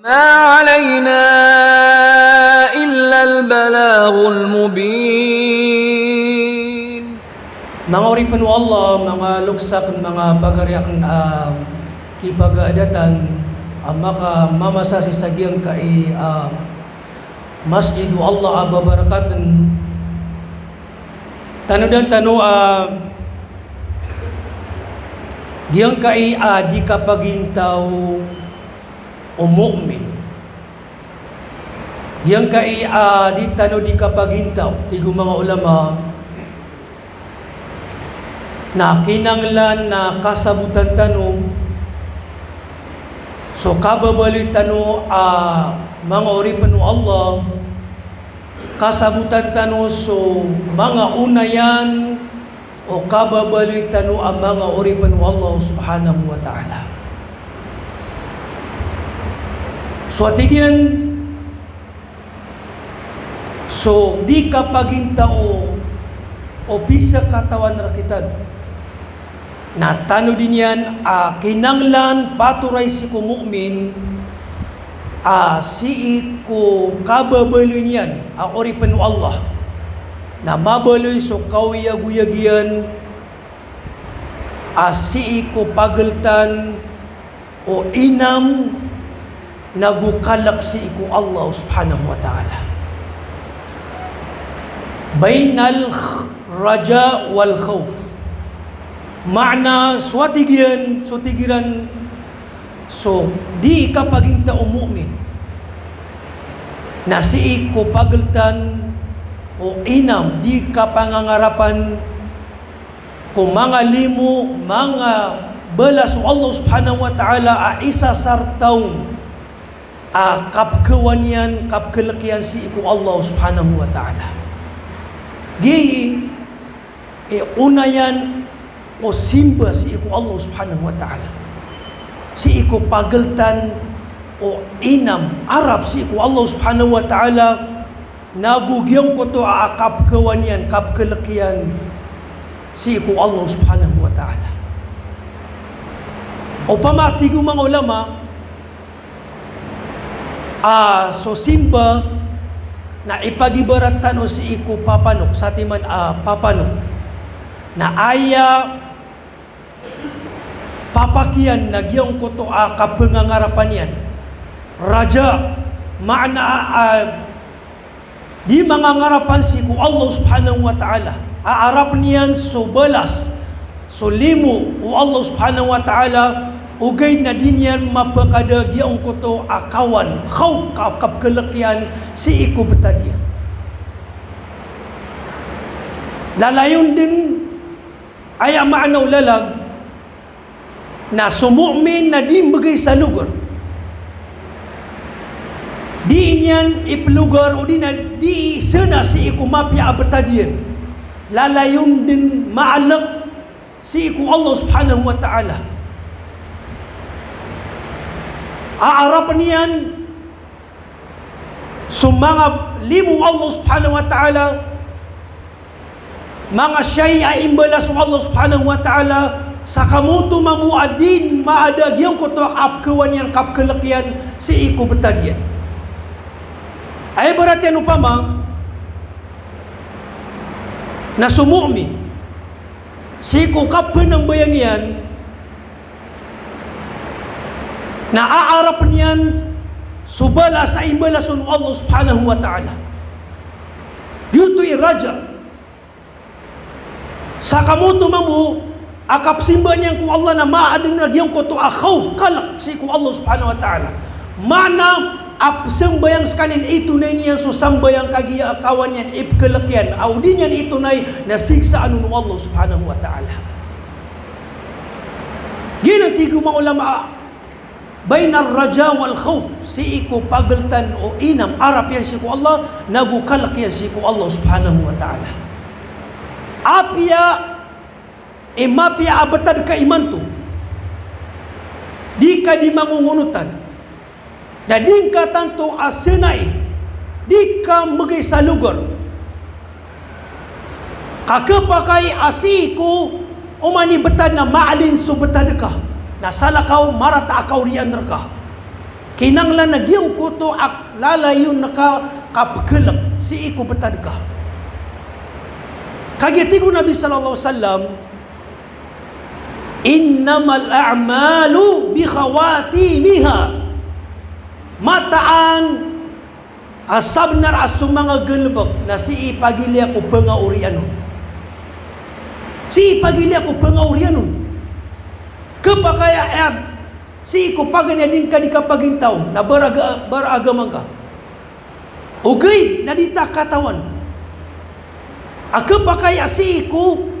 ما علينا إلا البلاغ المبين Mga uripan mo Allah, mga luksak, mga pagariak uh, kipag-adatan, uh, maka mamasasi sa giyang kai uh, masjidu Allah aba barakatan tanu dan tanu uh, giyang kai uh, di kapagintaw o mu'min giyang kai uh, di tanu di kapagintaw tigo mga ulama na kinanglan na kasabutan tanong so kababalik tano a uh, mga oripan Allah kasabutan tano. So mga unayan o kababalik tano ang mga oripan Allah subhanahu wa ta'ala so atigyan so di kapaging tao o bisa katawan rakitan na tano din yan uh, kinanglan paturay si ko mu'min uh, si ko kababaloy niyan uh, oripan Allah na mabaloy so kauyag-uyagyan uh, si ko pagaltan o inam nagukalak si ko Allah subhanahu wa ta'ala. Bainal raja wal khawf. Makna swatigian, swatigiran so di ka paging taong mu'min na si ko pagaltan o inam di ka pangangarapan kung mga limo mga balas Allah subhanahu wa ta'ala a isa sartaw a kapkawanyan kapkalakian si ko Allah subhanahu wa ta'ala. Gi e unayan o simba si iku Allah subhanahu wa ta'ala. Si iku pagaltan o inam Arab si iku Allah subhanahu wa ta'ala. Nagugyang ko to aakap kawanian kap kalakian si iku Allah subhanahu wa ta'ala. O pamatigo mga ulama ah, so simba na ipagibaratan o si iku papanok sa timan ah, papanok na aya papakian nagyong ko to a kapangangarapan yan raja maana uh, di mangangarapan si ku Allah subhanahu wa ta'ala. Aarap niyan so balas so limo o Allah subhanahu wa ta'ala ugay na din yan mapakada giyong ko to akawan khawf kap kalakian si iku betadian lalayon din ay maanaw lalag na sumu'min na di bagay sa lugar. Di niyan iplugar o di na di si ikumapya abatadiyan. Lalayon din maalak si iku Allah subhanahu wa ta'ala. Aarapan niyan so mga limo Allah subhanahu wa ta'ala. Mga siya'y ay imbalas Allah subhanahu wa ta'ala. Sakamutu mamuadin maadagyang ko to apkawan yan kapkalakian si iko betadian. Ay berat yan upama na sumu'min si iko kapin ng bayang yan na aarap niyan subala sa imbalasun Allah subhanahu wa ta'ala. Dito iraja sakamutu mamu akap simba niya kung Allah na maadin na diyan ko to kalak si kung Allah subhanahu wa ta'ala. Mana ap sembayang sekanin itu na niya so sambayang kagiya kawan yan ipkalakyan audin yan itu na nasiksa anu Allah subhanahu wa ta'ala. Ginang tigo mga ulama bainar raja wal khawf. Si iku pagaltan o inam arap yan si ko Allah nagukalak yan si ko Allah subhanahu wa ta'ala. Abatad ka iman tu di ka di mangungunutan na di ka tanto asenay di ka magay sa lugar kakapakay asiku umani betad na maalin so betad ka na salakaw marata akaw riyan ka kinanglan na giyong kuto ak lalayon naka kapkelak si iko betadka kagitigo Nabi sallallahu wasallam innamal a'malu bi khawatimiha. Mataan asabnar asu mga gelbek na si ipagili ako pengauriano si ipagili ako pengauriano kepakaya ayat si ko paganya din ka di kapagintaw na baraga baragamang ka ugay na di ta katawan. Akapakaya si ko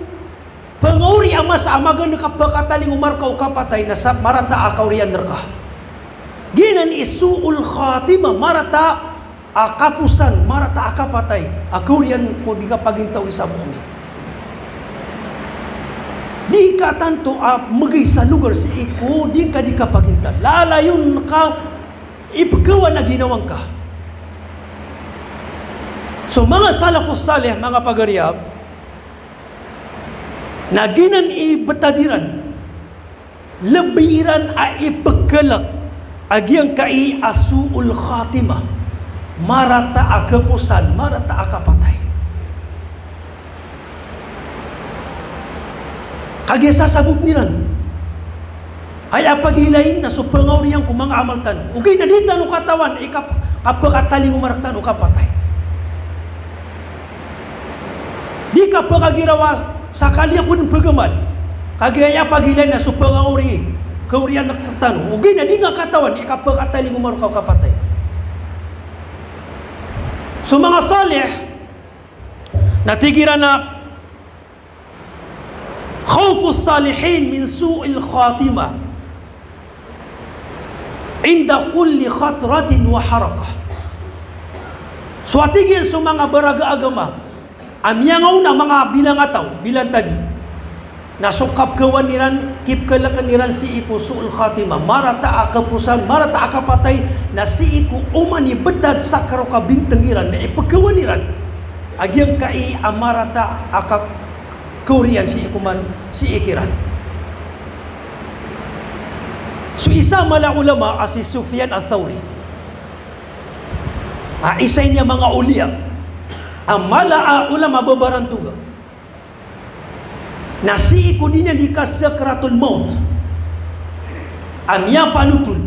Penguri amas amagan ka pagkataling umar ka kapatay na sa marata akaw riyan nerka. Ginan isuul khatima marata akapusan marata akapatay akaw riyan ko di ka pagintaw isa Di ka tanto a magay sa lugar si iko di ka di ka pagintan. Lalayon ka ipagawa na ginawang ka. So mga salafus salih, mga pagariyab, na ginan ibetadiran lebiran a ipagkalak agyang kai asuul khatimah marata akapusan marata akapatay kagya sasabog nilan ay apagilain na supangaw niyang kumang amaltan ugay na dita no katawan. Ikap kapakataling umaraktan o kapatay di ka pagagirawas sakali aku pun pegamal kagaya pagilan na supang ori keurian nak tetan ugi na di nga katawan. Ikapa katali ngumar kau kapatay so mga salih. Natigiran na khawfu salihin min su'il khatimah inda kulli khatratin wa harakah so atigil so mga baraga agama Amyang na mga bilang ataw, bilang tadi. Nasukap kawan niran, kip niran si iku suul khatimah. Marata akapusan, marata akapatay na si iku umani betad sakaro ka bintengiran na niran. Agyang kai amarata akak kurian si ikuman si ikiran. So isa mala ulama as si Sufyan al-Thawri. Ah, isa niya mga uliyak amala ulama babarantuga nasi ikudina di kasakratul maut. Amya panutul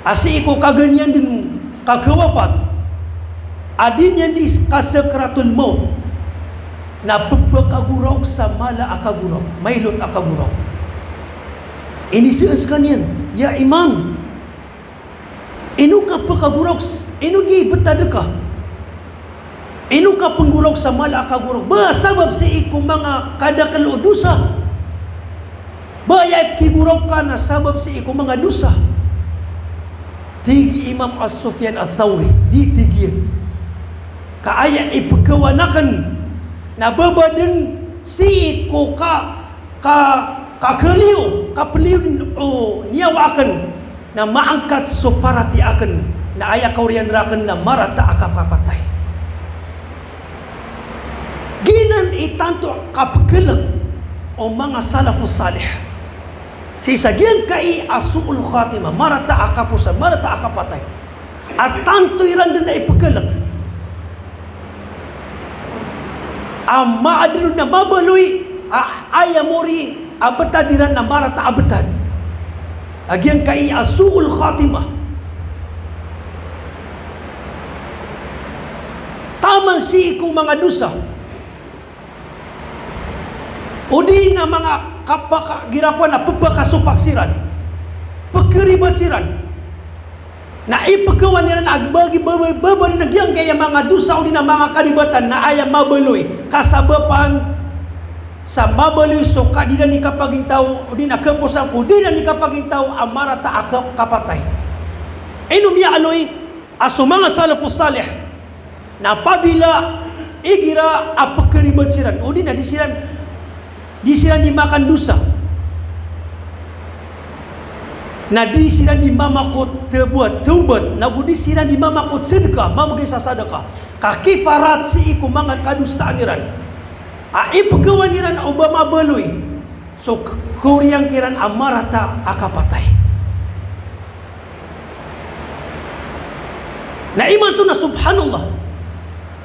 asi iko kaganyan din kakawafat adin yan di kasakratul maut na pagkaguraw sa mala akaguraw mailot akaguraw ini sias kanyan ya imam inu ka pagkaguraw inu gi betadekah Inu ka penggurau sa mala ka gurau. Ba sabab si iku mga kadakal o dusa. Ba ya ki gurau ka na sabab si iku mga dusa. Tigi Imam As-Sufyan Al-Thawri di tigi. Kaaya ipagkawanakan na babadan si iku ka ka kakaliw kapaliw o niyawakan na maangkat so parati akan na aya kauriyan rakan na marata akapapatay ginan itanto kapkelak o mga salafus salih. Si sagian kai asuul khatimah marata akapusa marata akapatay at tanto iran din na ipagkalak ang maadilun na mabaloy ayamori abetadiran na marata abetad agian kai asuul khatimah taman si ikong mga dusa Udi na mga kapaka girakuan na pagpakasupaksiran. Pagkeribat siran. Na ipagawa nila na agbagi babari na giyang kaya mga dusa o na mga karibatan na ayam mabeloy kasabapan sa mabeloy so ka di na ni kapaging tao o di na kapusan ko di na ni kapaging tao amara ta akap kapatay. Inom ya aloy aso mga salafus salih. Na pabila igira apakeribat siran o di na di siran di sila dimakan dosa na di sila dimamakot terbuat taubat na di sila dimamakot sedekah mamagay sa sadakah kakifarat si iku mga kadustaan niran a ipagawa niran Obama beloy so kuryang kiran amarata akapatay na iman tu na subhanallah.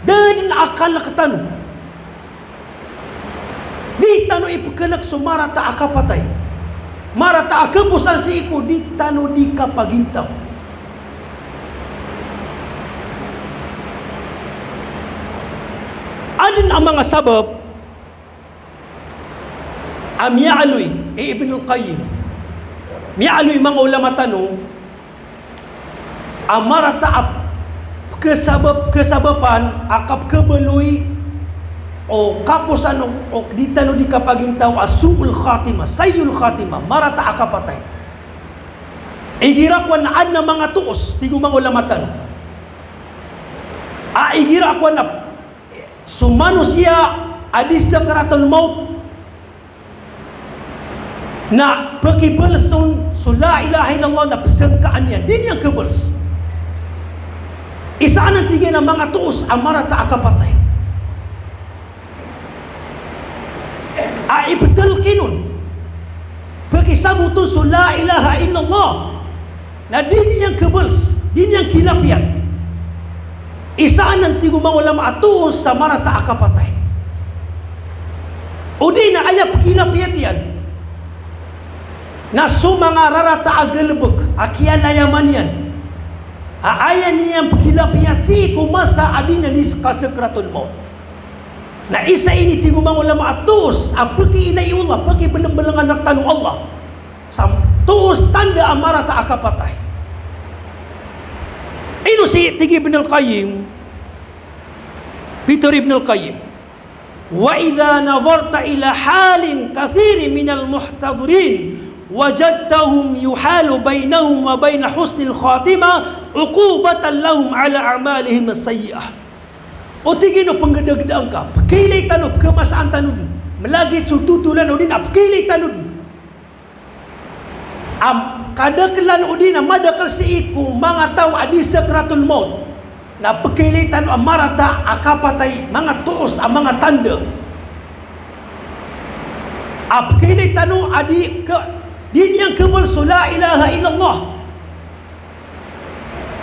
Dan akal na katanu di tanu ipakalak sumara ta akapatay mara ta akapusan si iku? Di tanu di kapagintaw adin ang mga sabab? Am ya'aloy e Ibn al-Qayyim mi'aloy mga ulama tanong amara ta'ap kesabab kesababan akap kebeluy o kapusan o, o di tano di kapaging tao asul khatima sayul khatima marata akapatay igirakwan na ad na mga tuos tigo mga ulamatan. A igirakwan na sumano siya adis sa karaton maut. Na pagkibals nun so la ilaha illallah na pasangkaan yan din yung kibals isa ang tigay ng mga tuos ang marata akapatay. A ibdal kinun. Pagkisabo to so la ilaha illallah. Na din niyang kabals, din niyang kilapyan. Isa ang tigo mga ulama atuos sa marata akapatay. O di na ayap kilapyan yan. Na sumanga rarata agalbog, akialayaman yan Aaya niya kilapiyat si kumasa adina di kasakratul maut. Na isa ini tigo mga ulama atus pagi inay Allah, pagi belang-belangan ng tanong Allah. Sa tuos tanda amara ta akapatay. Ino si Tigi Ibn al-Qayyim, Peter Ibn al-Qayyim, Wa idha nazarta ila halin kathiri min al-muhtadirin wajadtahum yuhalu bainahum wa bain husnil khatimah uqubatan lahum ala a'malihim as-sayyi'ah o tigino panggedagdaan ka pakilay tanod kemasaan tanod melagi sututulan udin apkilay tanod am kadaklan udin madakal si iku mga tao adi sakratul maut. Na pakilay tanod amarata tuos ang mga tanda. Tanod adi ke Din yang kebal la ilaha illallah.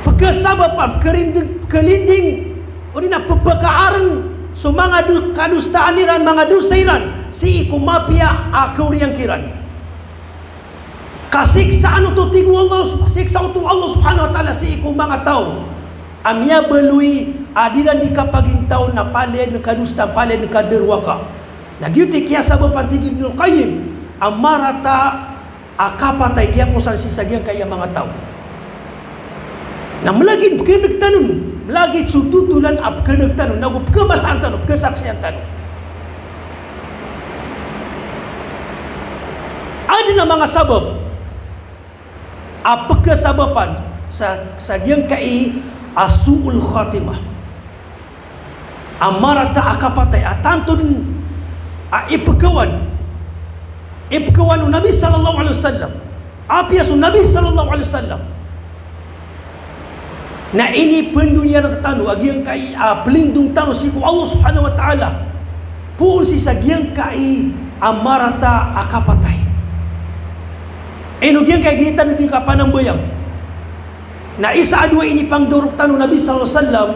Pekasabapan kerinding kelinding orina pepekaaran so mga du kadustaan iran mga dusairan si iku mapia aku yang kiran. Kasiksaan tu tigu Allah siksa tu Allah Subhanahu wa taala si iku mga tao. Amia belui adilan di kapagin tao na palen kadusta palen kaderwaka. Nagyuti kiya sabapan tigi Ibn Qayyim amarata akapatay kaya usan si sagyang kaya mga tao na melagi kenag tanun melagi sututulan ap kenag tanun nagu kemasaan tanun kesaksian tanun ada na mga sabab. Apa kesababan? Sa sagyang kai asuul khatimah. Amarata akapatay atantun a ipagawan ibkawanu Nabi sallallahu alaihi wasallam. Apiasu Nabi sallallahu alaihi wasallam na ini pendunia nak tanu agi yang kai uh, pelindung tanu siku Allah subhanahu wa ta'ala. Pun si sagiang kai amarata akapatai. Eno giang kai kita di kapanang bayang na isa adua ini pangduruk tanu Nabi sallallahu alaihi wasallam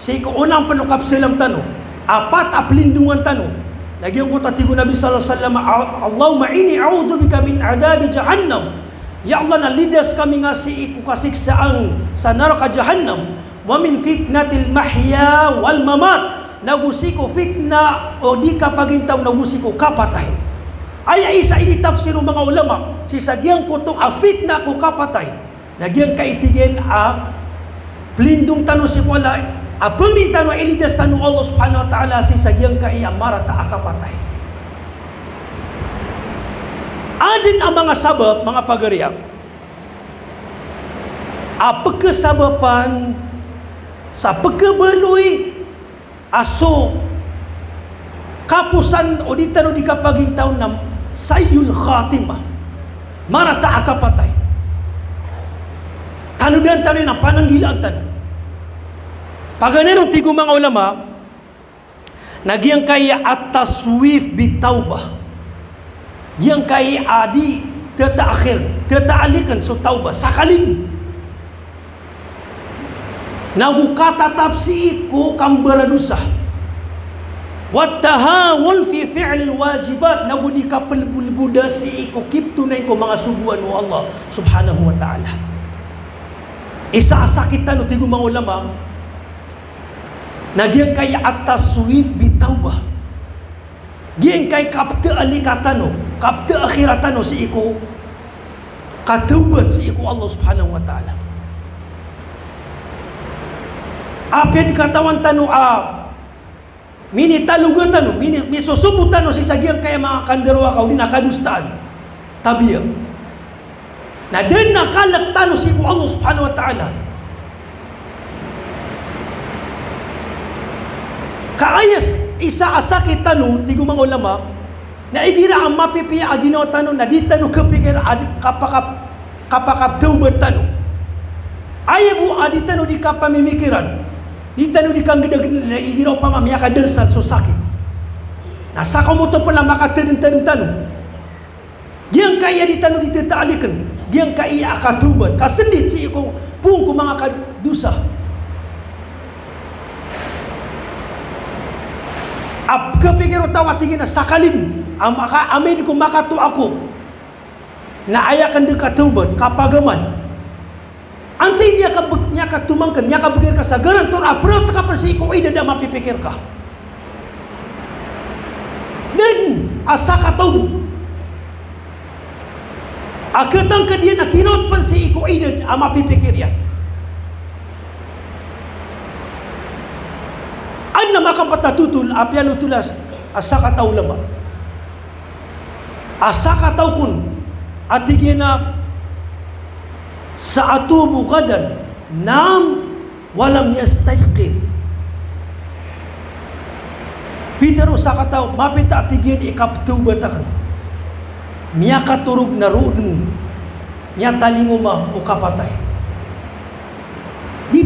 siku unang penukap selam tanu apat apelindungan tanu lagi yang kata tiga Nabi sallallahu alaihi wasallam Allahumma inni a'udzubika min adzabi jahannam. Ya Allah na lidas kami ngasi iku kasiksaan sa neraka jahannam wa min fitnatil mahya wal mamat. Nagusiko fitna o di ka pagintaw nagusiko kapatay. Ay isa ini tafsir mga ulama si sagyang kutong a fitna ko kapatay. Nagyang kaitigen a pelindung tanu si wala Apa minta no elidas tanu Allah Subhanahu wa taala si sagyang kai amara ta akapatay. Adin ang mga sabab, mga pagariyak. Apa kesababan sa pagkabeloy aso kapusan o di tanu di kapaging taon ng sayul khatimah. Mara ta akapatay. Tanudan tanu na pananggilaan tanu. Paganero tigo mga ulama Nagyang kaya at-taswif bitawbah Yang kaya adi Teta akhir Teta alikan so tawbah Sakalin Nagu kata tafsi ko kang beradusa. Wattahawul fi fi'lil wajibat nagu di kapal bulbuda kiptu na ko mga subuan wa Allah subhanahu wa ta'ala. Isa sakitan no tigo mga ulama Nagyang kay atas suif bitawbah. Kay kapta alikatano, kapta akhiratano si iko katawbat si iko Allah subhanahu wa ta'ala. Apin katawan tano a mini talugan tano, mini misusubo tano si sagyang kaya mga kanderwa kau di nakadustaan. Tabiya. Na din nakalak tano si iko Allah subhanahu wa ta'ala. kaayas isa asakit tanu tigo mga ulama na igira ang mapipiya agino tanu na di tanu kapikir adi kapakap kapakap taubat tanu ayabu adi tanu di kapamimikiran di tanu di kang gedag na igira pa mamaya ka densal so sakit. Na sakaw mo to pala makatadin tanu tanu Diyan kaya di tanu ditetalikan Diyan kaya akatubat Kasendit si iko Pung ko mga kadusa Ap kepikir tawa tinggi na sakalin. Ang maka amin ko makatu ako na ayakan dekat taubat kapagaman Anti niya ka niya ka tumangkan niya ka pikir ka sa garan tor apro ka pa si ko ida da mapipikir ka Dan asa ka taubat Akatang ka dia nak kinot pan si iko ida ama pipikir na makapatatutul apian utulas asa kataw lama. Asa kataw kun atigena sa atubu gadan nam walam yastayqid. Pitero sa kataw mapita atigien ikaptu batakan. Miya katurog na roon mo. Miya talingo ma o kapatay.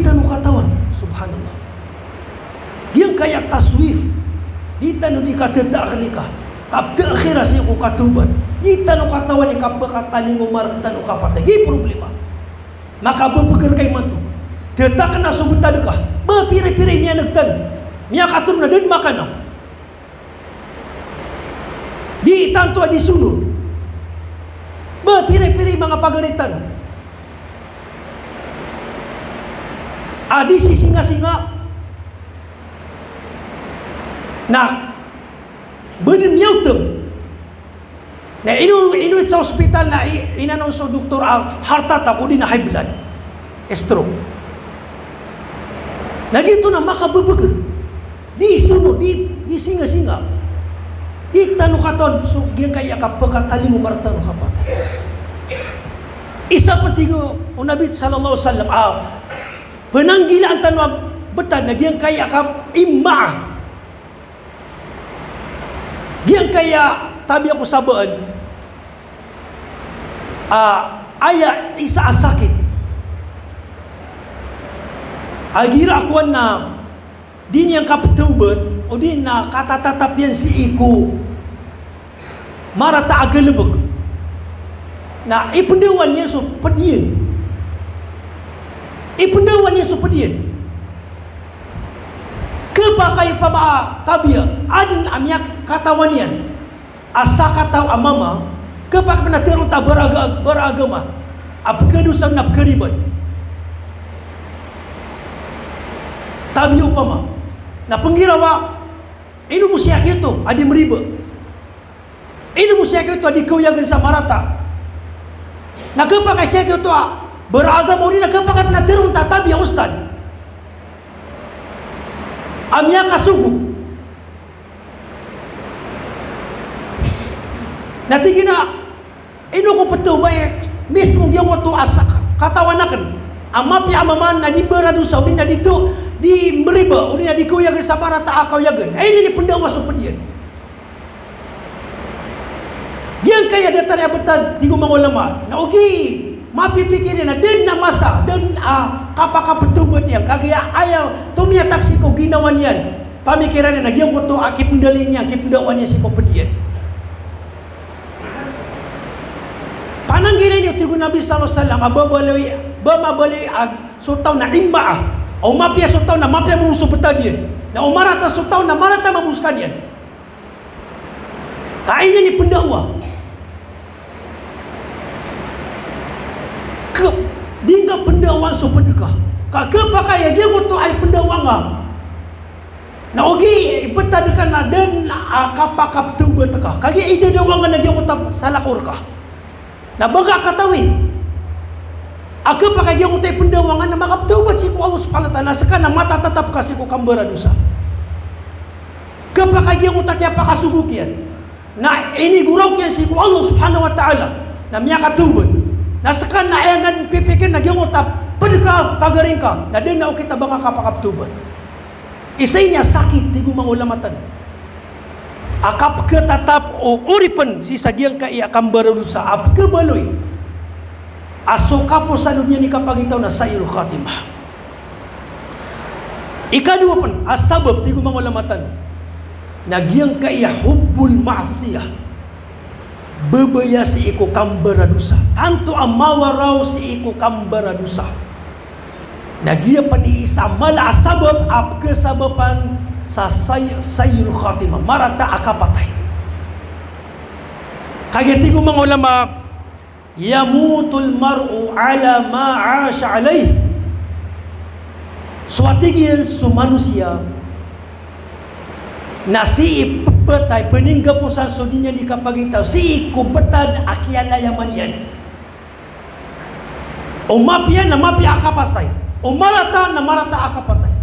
Tanong katawan. Subhanallah. Kaya taswif. Di tanu di kata tak ka. Kap tak akhir si ko katubat. Di tanu katawan ni kap kataling umar tanu kapata. Di problema. Maka berpikir kay mantu. Dia kena sebutan pire-pire ni anak tan. Ni katur na den makan. Di tantu di sunur. Ba pire-pire mga pagaritan. Adi si singa-singa na benim yautum na inu inu sa hospital na inanong sa doktor ang harta ta kudi na high blood stroke na dito na makabubugar di sunod di di singa singa di tanu katon so gian kaya ka pagkataling umarta no kapat isa pa tigo unabit sallallahu alaihi wasallam ah penanggilan tanu betad na gian kaya ka imma Yang kaya tabi aku sabaan uh, ayah isa asakit. Agira aku na din yang kaptubat o din na katatatap yan si iku. Mara ta agalabag na so padiyan ipundawan niya so padiyan kepakai paba tabia adin amyak katawanian asa kata amama kepak pernah terus tak beraga, beragama. Apa kedusan nak keribat? Tabi upama na penggirawa ini musiak itu adi meriba ini musiak itu adi kau yang sama rata. Na kepakai siak itu beragama ini na kepakai pernah terus tak? Tabi ustad amya kasugu nanti gina ino ko petu bae mismo dia waktu asak katawanakan ama pi amaman na di beradu saudi na ditu di meriba udi na diku yang sabara ta akau yagen eh ini pendawa so pedian dia kaya datar ya betan tigo mangulama na ugi mapi pikir na din na masa din uh, kapaka petubut yang kagaya ayam tumia taksi ko ginawan yan pamikiran na dia ko akip ndalin niya akip ndawan niya si ko pedian panang gina ni tigo nabi sallallahu alaihi wasallam ababalawi bamabali ag sultaw na imma O mapia so tau na mapia musuh petadian. Na o marata so tau na marata mamus kadian. Ka ini ni pendakwa. Ke dingga pendakwa so pedekah. Ka ke pakai dia untuk ai pendakwa ngam. Na ogi betadakan na den akap-akap tu betekah. Kagi ide dia wang na dia utap salah kurkah. Na baga katawi. Aku pakai dia utai pendawangan nama kap taubat siku Allah Subhanahu taala sekana mata tetap kasih ku kambara dosa. Ke pakai dia utai apa kasugu kian. Nah ini gurau kian siku Allah Subhanahu wa taala. Na miaka taubat. Na sekana ayangan pipikin na dia utai pedeka pagaringka. Na din na kita banga kap kap taubat. Isainya sakit tigu mangulamatan. Akap ke tatap o uripen si sagiang ka iya kambara dosa. Ap ke baloi asoka po sa dunia ni kapagitaw na sayul khatimah ikadua pun asabab tigo mga ulamatan nagyang kaya hubbul ma'siyah bebaya si iko kambara dusa tanto ang mawaraw si iko kambara dusa nagya pa ni isa mala asabab ap kesababan sa say, sayul khatimah marata akapatay kaya tigo mga ulama yamutul mar'u ala ma 'asha alaih. Suatigian su manusia nasi petai peningga pusan sudinya di kapagita si ku betad akiala yang manian umapia umarata na marata akapatai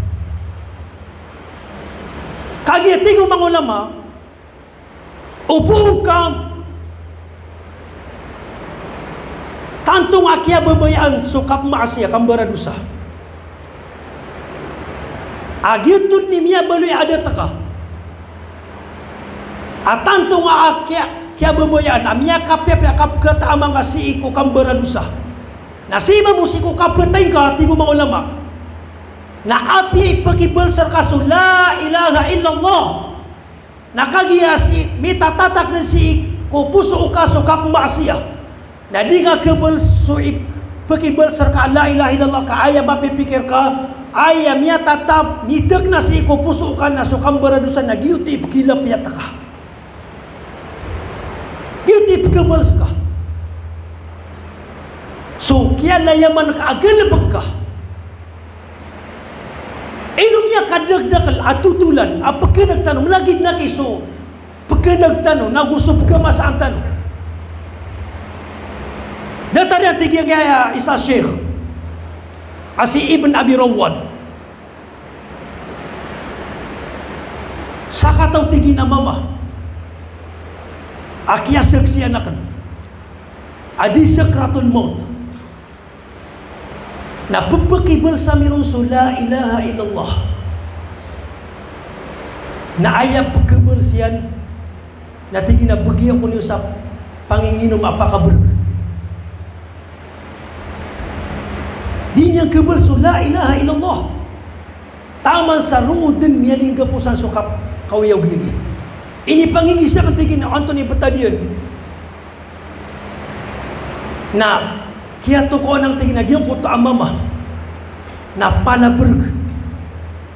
kagi tingu mangulama upung kam Tantung akia bebayaan sukap maasya kambara dosa. Agiutun ni mia belui ada taka. Atantung akia kia bebayaan amia kapya pya kap kata amang kasi iku kambara dosa. Nasi mamusiku kapetengka tigu mga ulama. Na api pergi berserkasu la ilaha illallah. Nakagiasi mita tatak dan si ko puso ukaso kap maasya. Na di ka kebel suib Pekibel serka la ilaha illallah ka ayah bapi pikir ka ayah mia tatap mitek nasi ko pusukan na sukam beradusan na giuti pekilap ya taka giuti pekibel ska so kia la yaman ka agel bekah Inumnya kadag dakal atutulan apa kena tanu lagi nak iso pekenag tanu nagusup ke masaan tanu. Dia tadi yang tinggi gaya Isa Syekh Asi Ibn Abi Rawad Saka tau tinggi na mama Akia seksi anakan Adi sekratul maut Na pepeki bersami rusul La ilaha illallah Na ayat pekebersian Na tinggi na pergi aku ni usap Panginginum apa kabar Din yang kebersu la ilaha illallah. Taman sarudin mialing kepusan sokap kau yau gigi. Ini pangingi siya ketigin Anthony Batadian. Na kia toko nang tingin na diyan ko to amama. Na palaberg.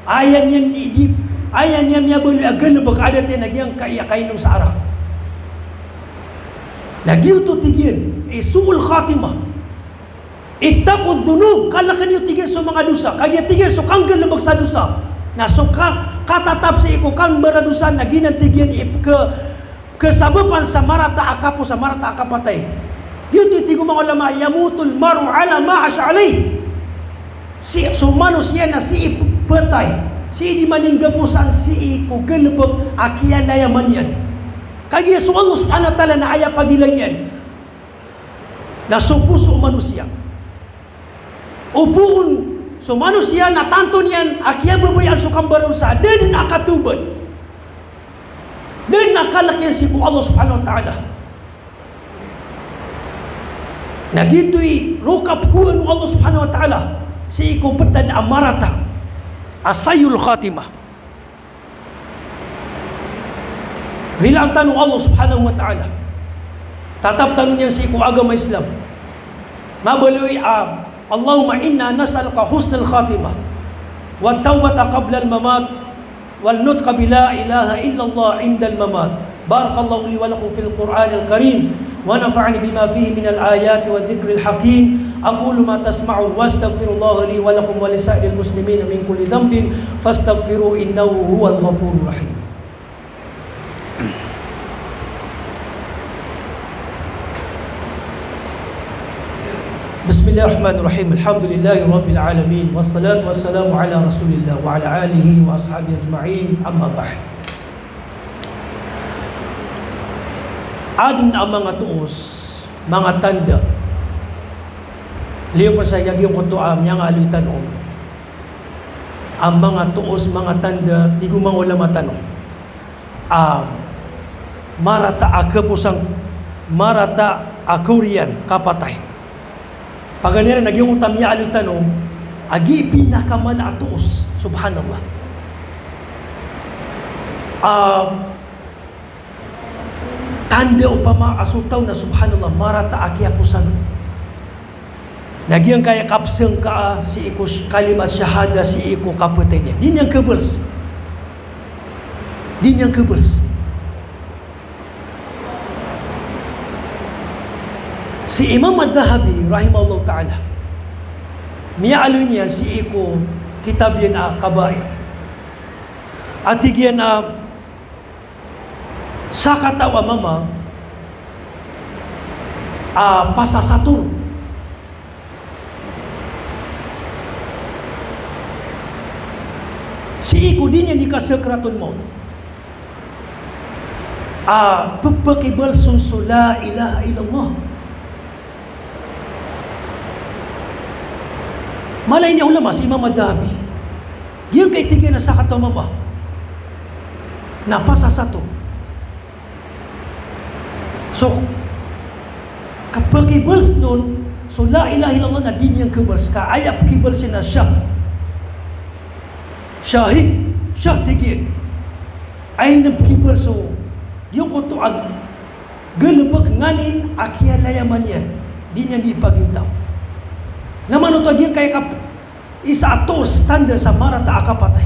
Ayan yan di ayan yan niya bulu agal bag ada te nagyang kaya kainom sa arak. Nagyo to tigin isul khatimah. Ittaqu dhunub kala kanyo tigil sa mga dosa kaya tigil so kanggal lebag sa dosa na so ka, katatap sa iko kang beradusan na ginantigyan ip ke kesababan sa marata akapo sa marata akapatay yun titigo mga ulama yamutul maru ala ma'ash alay si so manusia na si ipatay si di maninggapusan si iko gelebag akiyala yaman yan kaya so Allah subhanahu ta'ala na ayaw pagilang yan na so puso manusia. Upuun so manusia na tanto niyan akia bebayan so kambaron sa din nakatuban din nakalakyan si Allah subhanahu ta'ala na gito'y rukap kuwan Allah subhanahu wa ta'ala si iko betad amarata asayul khatimah bila ang tanong Allah subhanahu wa ta'ala tatap tanong niya si iko agama Islam mabaloy ah, Allahumma inna nas'aluka husnul khatimah والتوبة قبل الممات والنطق بلا إله إلا الله عند الممات بارك الله لي ولكم في القرآن الكريم ونفعني بما فيه من الآيات والذكر الحكيم. أقول ما تسمعون واستغفر الله لي ولكم ولسائر المسلمين من كل ذنب فاستغفروه إنه هو الغفور الرحيم. بسم الله الرحمن الرحيم الحمد لله رب العالمين والصلاة والسلام على رسول الله وعلى آله وأصحابه أجمعين أما بعد Adin ang mga tuos, mga tanda. Liyo pa sa yagyo ko to am yang aluy tanong. Ang mga tuos, mga tanda, di ko mga wala matanong. Um, marata akapusang marata akurian kapatay. Paganira nagyong utam niya aluy tanong, agi pinakamala tuos, subhanallah. Um, tanda upama asutaw na subhanallah marata aki apusan Nagyang kaya kapseng ka si iko kalimat syahada si iko kapatay niya. Din yang kebels. Din yang kebels. Si Imam Ad-Dahabi rahimahullah ta'ala niya niya si iko kitab yan a kabair. At yan a sa katawa mama uh, pasasatur si iku din yang dikasakratul maut ah uh, pepekibal sunsu la ilaha illallah Malay niya ulama si Imam Ad-Dahabi. Yung kay tigyan na sa katamama. Napasa sa to. So, kapag kibals nun, so la ilaha illallah na din yang kibals ka, ayap kibals siya na siya. Syahid, syah tigid. Ay na so, ko to ag, galabag nganin, akialayaman yan. Di niya di pagintaw. Naman ito, di kaya kap, isa atos tanda sa marata akapatay.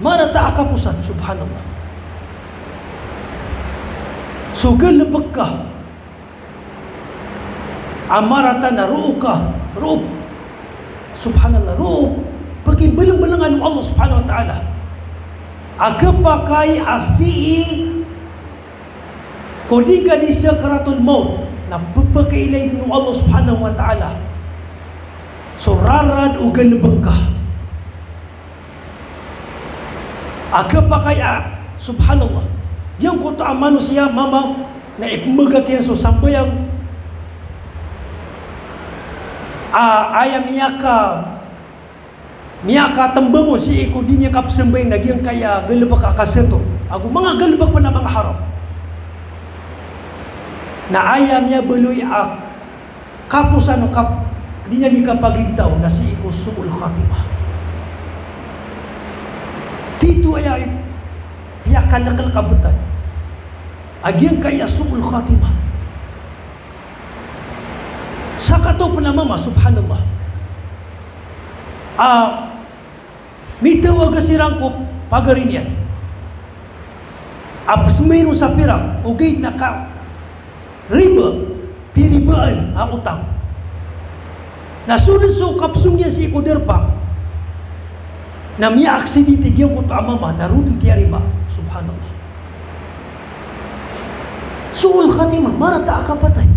Marata akapusan, subhanallah. So galabag ka. Amarata na ruo ka. Ruo. Subhanallah. Ruo. Paging balang-balangan ng Allah subhanahu wa ta'ala. Aga pa kay asii kodi ka di sakratul maut na pagpakailay din ng Allah subhanahu wa ta'ala. O galabag ka. Aga pa kaya, subhanallah, yang kota manusia mama na ipmaga kaya so sambayang ah, ayam miyaka miyaka tembangun si iko dinya kap sembay nagyang kaya galbak akaseto aku mga galbak pa na mga harap na ayam niya beloy ak kapusan kap dinya di kapagintaw na si iko suul khatimah tito ay piyakalakal kabutan Agian kaya su'ul khatimah. Sa kato pa mama, subhanallah. Ah, uh, mitawag sirang ko pagarin yan. Apas mayroon sa pirang, okay, naka riba, piribaan ang utang. Nasunod so kapsung yan si Ikoderpa, na miya aksidente diyan ko ta mama, narudin tiya riba. Subhanallah. Suul khatimah, marata akapatay.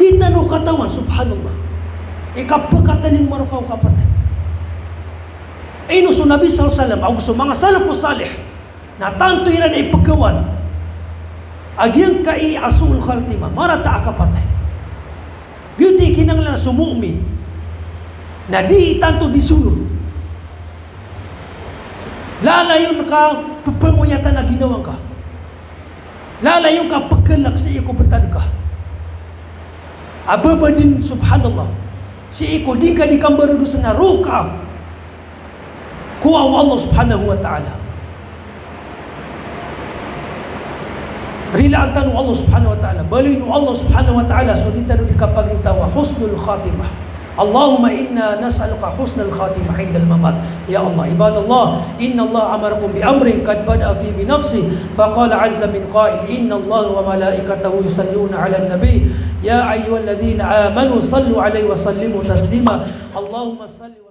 Di tanu katawan, subhanallah. Ikapagkataling marukaw kapatay. Ino so Nabi SAW, ako so mga salih, na tanto iran ay pagkawan, agyang asul khatimah, marata akapatay. Gyuti kinanglan sumu'min, na di tanto disunod. Lalayon ka, pagpanguyatan na ginawang ka. Lalayo ka pagkalak sa iyo kubatan ka. Ababa din subhanallah. Si iko di ka di kambaro sa naruka. Kuha Allah subhanahu wa ta'ala. Rila ang Allah subhanahu wa ta'ala. Baloy no Allah subhanahu wa ta'ala. So di tano di. Husnul khatimah. اللهم إنا نسألك حسن الخاتمة عند الممات. يا الله عباد الله إن الله أمركم بأمر قد بدأ فيه بنفسه فقال عز من قائل إن الله وملائكته يصلون على النبي. يا أيها الذين آمنوا صلوا عليه وسلموا تسليما. اللهم صل وسلم